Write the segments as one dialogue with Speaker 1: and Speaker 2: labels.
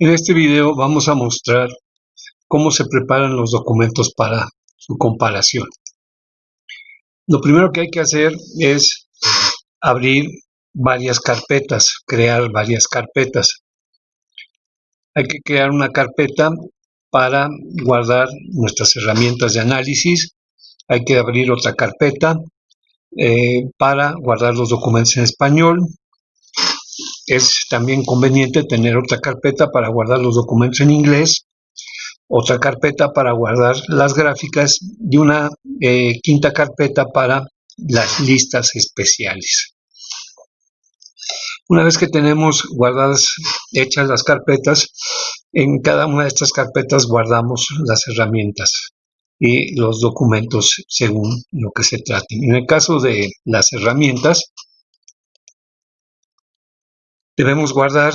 Speaker 1: En este video vamos a mostrar cómo se preparan los documentos para su comparación. Lo primero que hay que hacer es abrir varias carpetas, crear varias carpetas. Hay que crear una carpeta para guardar nuestras herramientas de análisis. Hay que abrir otra carpeta eh, para guardar los documentos en español es también conveniente tener otra carpeta para guardar los documentos en inglés, otra carpeta para guardar las gráficas y una eh, quinta carpeta para las listas especiales. Una vez que tenemos guardadas, hechas las carpetas, en cada una de estas carpetas guardamos las herramientas y los documentos según lo que se trate. En el caso de las herramientas, debemos guardar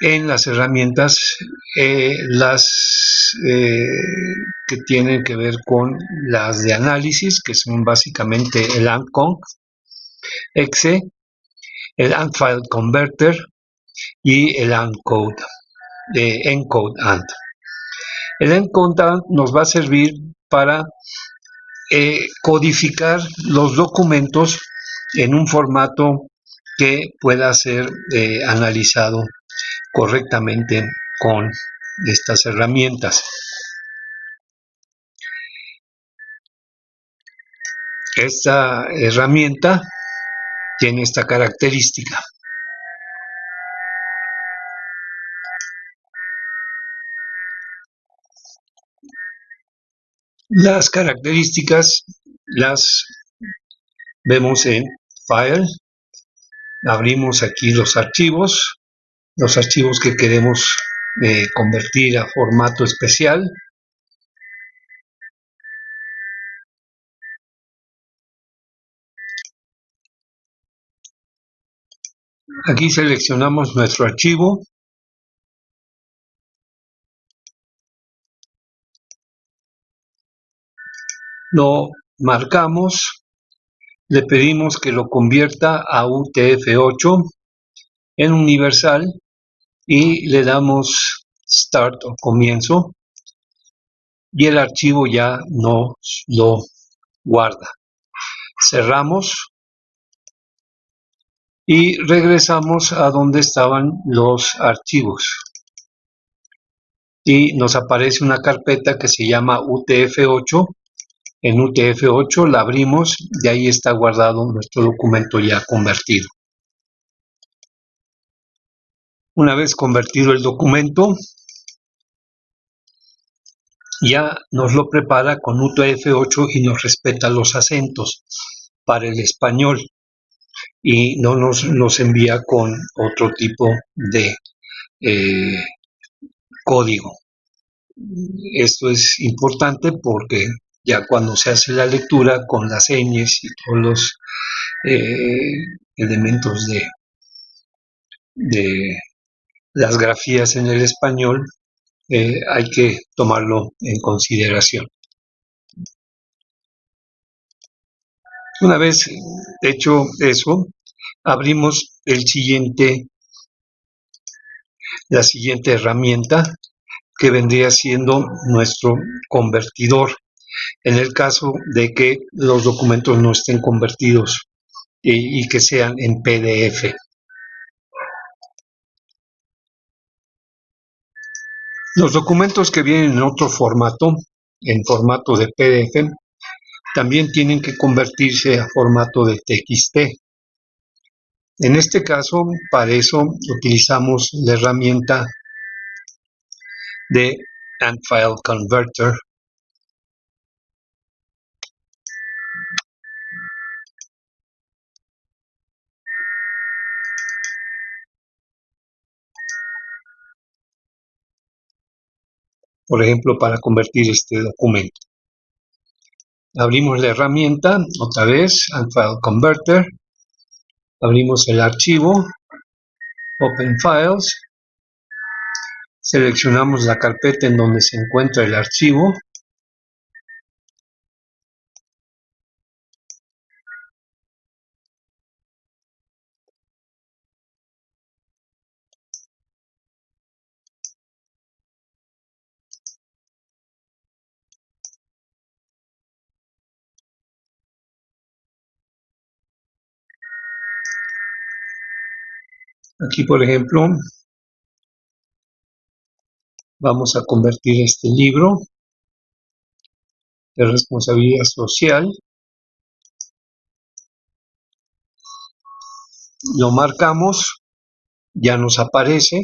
Speaker 1: en las herramientas eh, las eh, que tienen que ver con las de análisis, que son básicamente el ANCON, EXE, el ANTFile Converter y el ANCODE, eh, ENCODE AND. El ENCODE AND nos va a servir para codificar los documentos en un formato que pueda ser eh, analizado correctamente con estas herramientas. Esta herramienta tiene esta característica. Las características las vemos en File, abrimos aquí los archivos, los archivos que queremos eh, convertir a formato especial. Aquí seleccionamos nuestro archivo. Lo marcamos le pedimos que lo convierta a UTF-8 en universal y le damos Start o comienzo y el archivo ya nos lo guarda. Cerramos y regresamos a donde estaban los archivos y nos aparece una carpeta que se llama UTF-8 en UTF-8, la abrimos y ahí está guardado nuestro documento ya convertido. Una vez convertido el documento, ya nos lo prepara con UTF-8 y nos respeta los acentos para el español y no nos envía con otro tipo de eh, código. Esto es importante porque ya cuando se hace la lectura con las señas y todos los eh, elementos de, de las grafías en el español, eh, hay que tomarlo en consideración. Una vez hecho eso, abrimos el siguiente, la siguiente herramienta que vendría siendo nuestro convertidor en el caso de que los documentos no estén convertidos y, que sean en PDF. Los documentos que vienen en otro formato, en formato de PDF, también tienen que convertirse a formato de TXT. En este caso, para eso utilizamos la herramienta de AntFile Converter por ejemplo, para convertir este documento. Abrimos la herramienta, otra vez, File Converter. Abrimos el archivo, Open Files. Seleccionamos la carpeta en donde se encuentra el archivo. Aquí, por ejemplo, vamos a convertir este libro de responsabilidad social. Lo marcamos, ya nos aparece,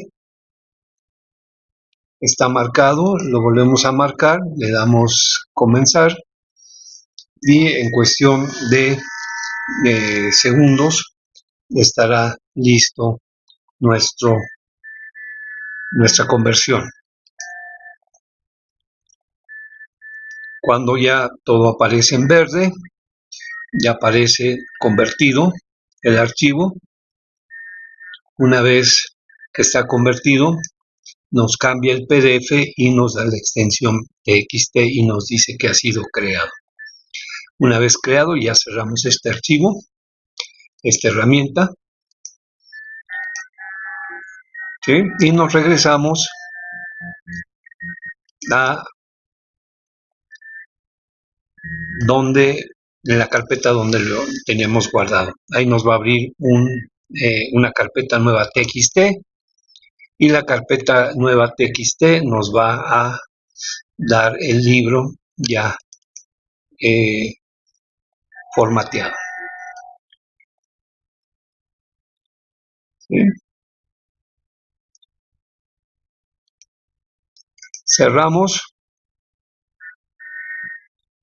Speaker 1: está marcado, lo volvemos a marcar, le damos comenzar y en cuestión de, segundos estará listo nuestro, nuestra conversión. Cuando ya todo aparece en verde, ya aparece convertido el archivo. Una vez que está convertido, nos cambia el PDF y nos da la extensión TXT y nos dice que ha sido creado. Una vez creado, ya cerramos este archivo, esta herramienta, y nos regresamos a donde en la carpeta donde lo tenemos guardado. Ahí nos va a abrir eh, una carpeta nueva TXT y la carpeta nueva TXT nos va a dar el libro ya eh, formateado. Cerramos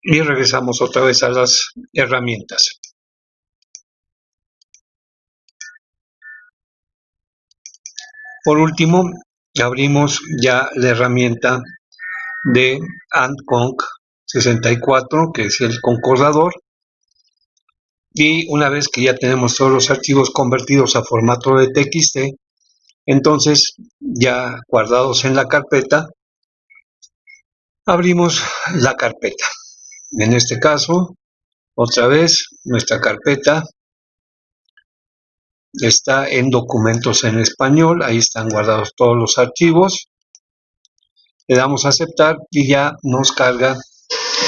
Speaker 1: y regresamos otra vez a las herramientas. Por último, abrimos ya la herramienta de AntConc 64, que es el concordador, y una vez que ya tenemos todos los archivos convertidos a formato de TXT, entonces ya guardados en la carpeta, abrimos la carpeta. En este caso, otra vez, nuestra carpeta está en documentos en español, ahí están guardados todos los archivos. Le damos a aceptar y ya nos carga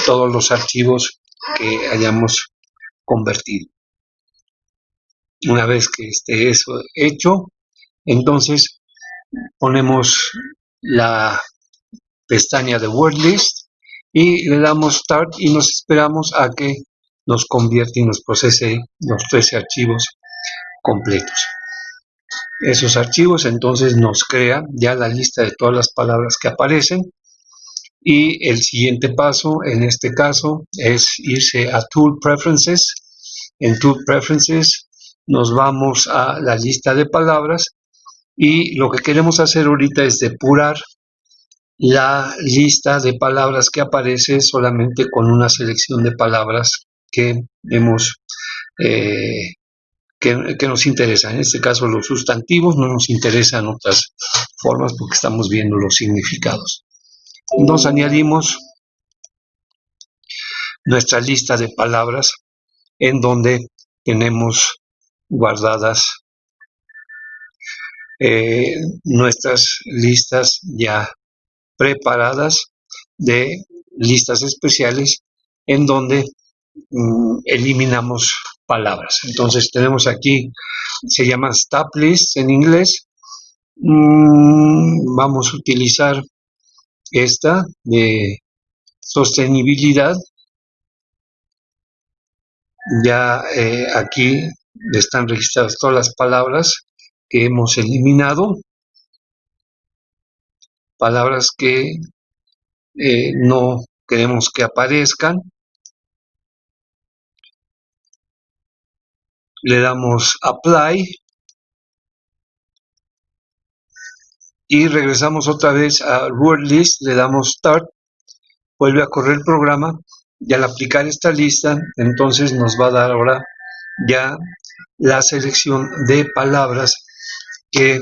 Speaker 1: todos los archivos que hayamos convertido. Una vez que esté eso hecho, entonces ponemos la pestaña de Word List y le damos Start y nos esperamos a que nos convierta y nos procese los 13 archivos completos. Esos archivos entonces nos crea ya la lista de todas las palabras que aparecen y el siguiente paso en este caso es irse a Tool Preferences. En Tool Preferences nos vamos a la lista de palabras y lo que queremos hacer ahorita es depurar la lista de palabras que aparece solamente con una selección de palabras que hemos eh, que, nos interesan. En este caso los sustantivos no nos interesan otras formas porque estamos viendo los significados nos añadimos nuestra lista de palabras en donde tenemos guardadas eh, nuestras listas ya preparadas de listas especiales en donde mm, eliminamos palabras. Entonces tenemos aquí, se llaman stop lists en inglés. Mm, vamos a utilizar esta de sostenibilidad. Ya eh, aquí están registradas todas las palabras que hemos eliminado, palabras que eh, no queremos que aparezcan. Le damos apply y regresamos otra vez a Word List, le damos Start, vuelve a correr el programa y al aplicar esta lista, entonces nos va a dar ahora ya la selección de palabras que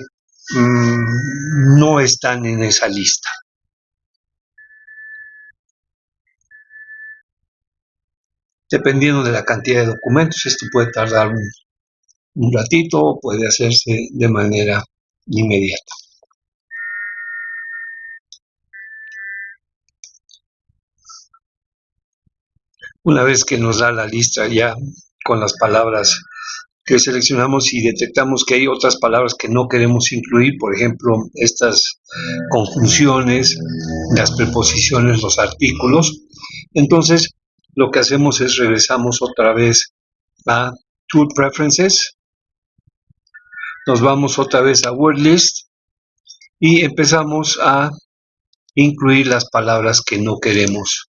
Speaker 1: mm, no están en esa lista. Dependiendo de la cantidad de documentos, esto puede tardar un, un ratito o puede hacerse de manera inmediata. Una vez que nos da la lista ya con las palabras que seleccionamos y detectamos que hay otras palabras que no queremos incluir, por ejemplo, estas conjunciones, las preposiciones, los artículos. Entonces, lo que hacemos es regresamos otra vez a Tool Preferences, nos vamos otra vez a Word List y empezamos a incluir las palabras que no queremos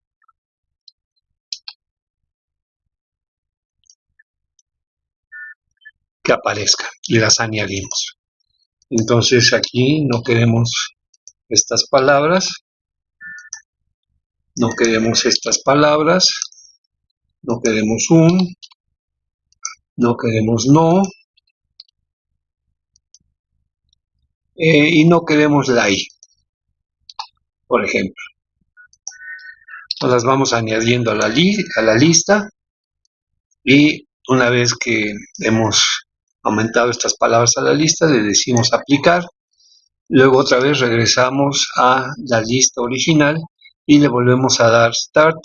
Speaker 1: que aparezca y las añadimos. Entonces aquí no queremos estas palabras, no queremos estas palabras, no queremos un, no queremos no, eh, y no queremos la i, por ejemplo. las vamos añadiendo a la, a la lista. Y una vez que hemos aumentado estas palabras a la lista, le decimos aplicar, luego otra vez regresamos a la lista original y le volvemos a dar start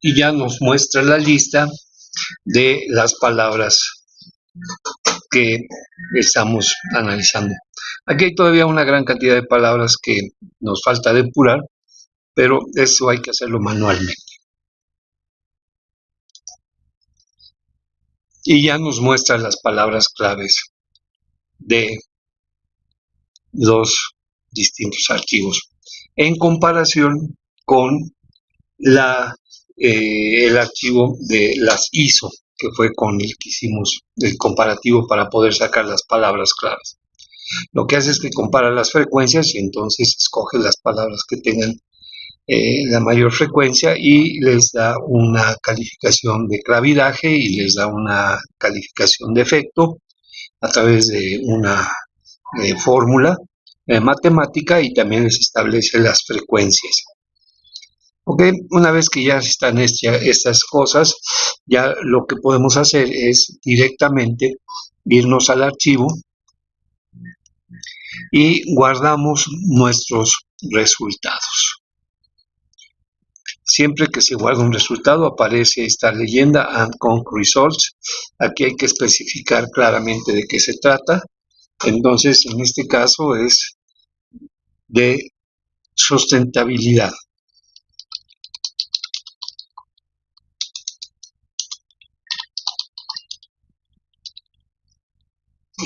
Speaker 1: y ya nos muestra la lista de las palabras que estamos analizando. Aquí hay todavía una gran cantidad de palabras que nos falta depurar, pero eso hay que hacerlo manualmente. Y ya nos muestra las palabras claves de los distintos archivos en comparación con la eh, el archivo de las ISO, que fue con el que hicimos el comparativo para poder sacar las palabras claves. Lo que hace es que compara las frecuencias y entonces escoge las palabras que tengan eh, la mayor frecuencia y les da una calificación de clavidaje y les da una calificación de efecto a través de una eh, fórmula matemática y también les establece las frecuencias. Ok, una vez que ya están estas cosas, ya lo que podemos hacer es directamente irnos al archivo y guardamos nuestros resultados. Siempre que se guarda un resultado aparece esta leyenda and con results. Aquí hay que especificar claramente de qué se trata. Entonces, en este caso es de sustentabilidad.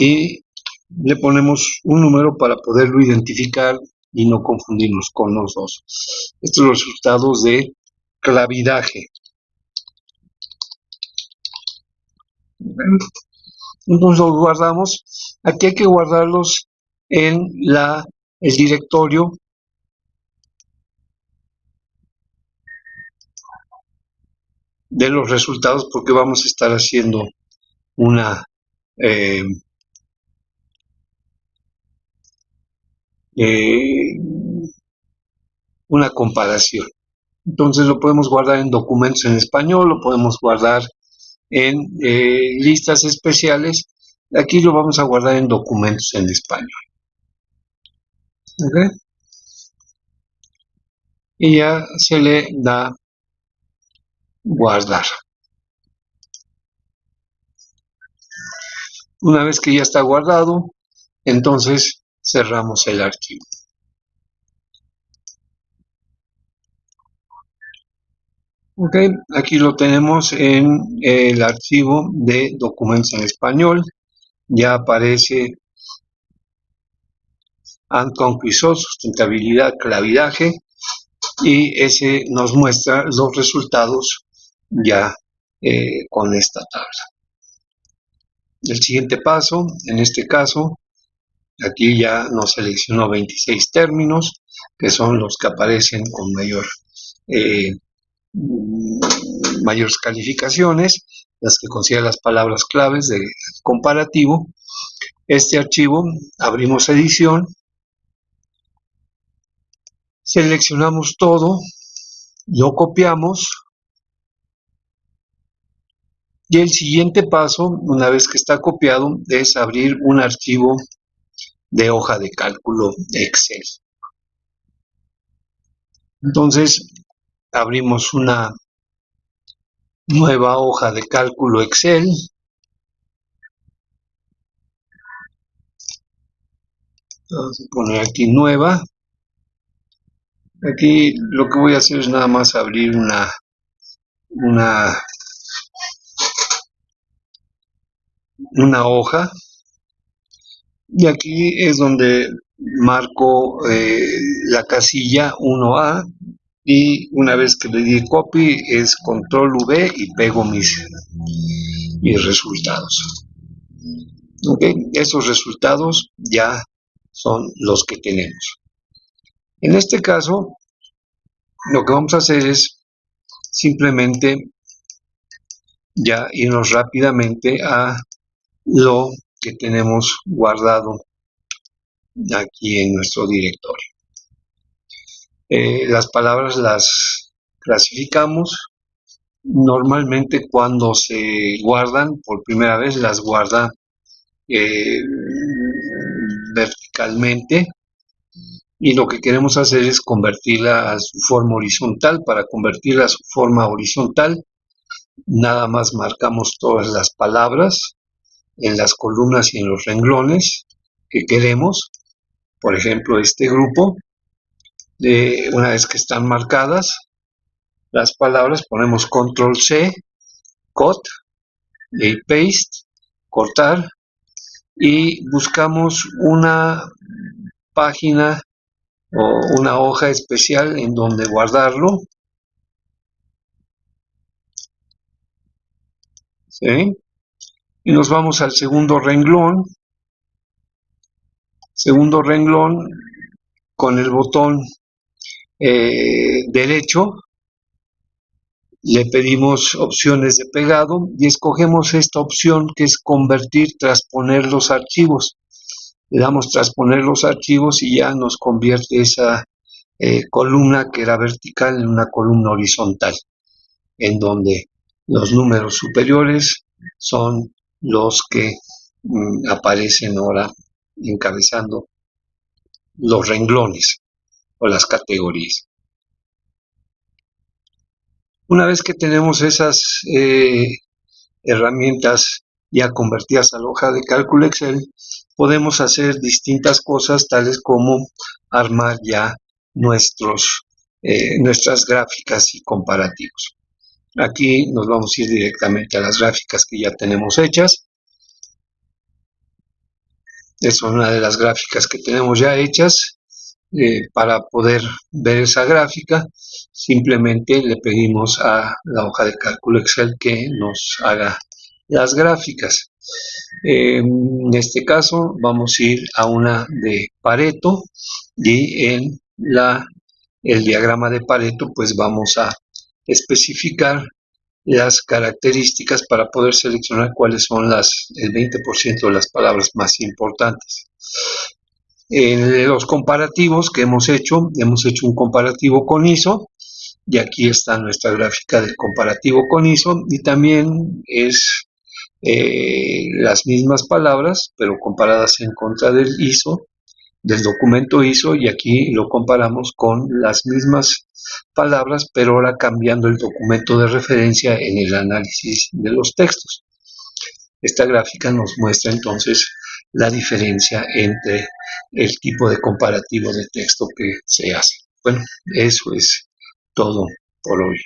Speaker 1: Y le ponemos un número para poderlo identificar y no confundirnos con los dos. Estos son los resultados de clavidaje. Entonces los guardamos. Aquí hay que guardarlos en la, el directorio de los resultados porque vamos a estar haciendo una eh, Eh, una comparación. Entonces lo podemos guardar en documentos en español, lo podemos guardar en eh, listas especiales. Aquí lo vamos a guardar en documentos en español. Y ya se le da guardar. Una vez que ya está guardado, entonces cerramos el archivo. Ok, aquí lo tenemos en el archivo de documentos en español. Ya aparece Anconquisó, sustentabilidad, clavidaje y ese nos muestra los resultados ya eh, con esta tabla. El siguiente paso, en este caso, Aquí ya nos seleccionó 26 términos, que son los que aparecen con mayor eh, mayores calificaciones, las que considera las palabras claves de comparativo. Este archivo abrimos edición, seleccionamos todo, lo copiamos y el siguiente paso, una vez que está copiado, es abrir un archivo de hoja de cálculo Excel. Entonces, abrimos una nueva hoja de cálculo Excel. Vamos a poner aquí nueva. Aquí lo que voy a hacer es nada más abrir una, una, una hoja. Y aquí es donde marco eh, la casilla 1A y una vez que le di copy es control V y pego mis, mis resultados. Ok, esos resultados ya son los que tenemos. En este caso, lo que vamos a hacer es simplemente ya irnos rápidamente a lo que tenemos guardado aquí en nuestro directorio. Eh, las palabras las clasificamos. Normalmente cuando se guardan por primera vez las guarda eh, verticalmente y lo que queremos hacer es convertirla a su forma horizontal. Para convertirla a su forma horizontal nada más marcamos todas las palabras en las columnas y en los renglones que queremos. Por ejemplo, este grupo una vez que están marcadas las palabras, ponemos control C, cut, y paste, cortar, y buscamos una página o una hoja especial en donde guardarlo. Y nos vamos al segundo renglón. Segundo renglón con el botón eh, derecho, le pedimos opciones de pegado y escogemos esta opción que es convertir, transponer los archivos. Le damos transponer los archivos y ya nos convierte esa eh, columna que era vertical en una columna horizontal, en donde los números superiores son los que mm, aparecen ahora encabezando los renglones o las categorías. Una vez que tenemos esas eh, herramientas ya convertidas a la hoja de cálculo Excel, podemos hacer distintas cosas tales como armar ya nuestros, eh, nuestras gráficas y comparativos. Aquí nos vamos a ir directamente a las gráficas que ya tenemos hechas. Es una de las gráficas que tenemos ya hechas. Eh, para poder ver esa gráfica, simplemente le pedimos a la hoja de cálculo Excel que nos haga las gráficas. en este caso vamos a ir a una de Pareto y en la, el diagrama de Pareto pues vamos a especificar las características para poder seleccionar cuáles son las, el 20% de las palabras más importantes. En los comparativos que hemos hecho, hemos hecho un comparativo con ISO y aquí está nuestra gráfica del comparativo con ISO y también es eh, las mismas palabras pero comparadas en contra del ISO del documento ISO y aquí lo comparamos con las mismas palabras pero ahora cambiando el documento de referencia en el análisis de los textos. Esta gráfica nos muestra entonces la diferencia entre el tipo de comparativo de texto que se hace. Bueno, eso es todo por hoy.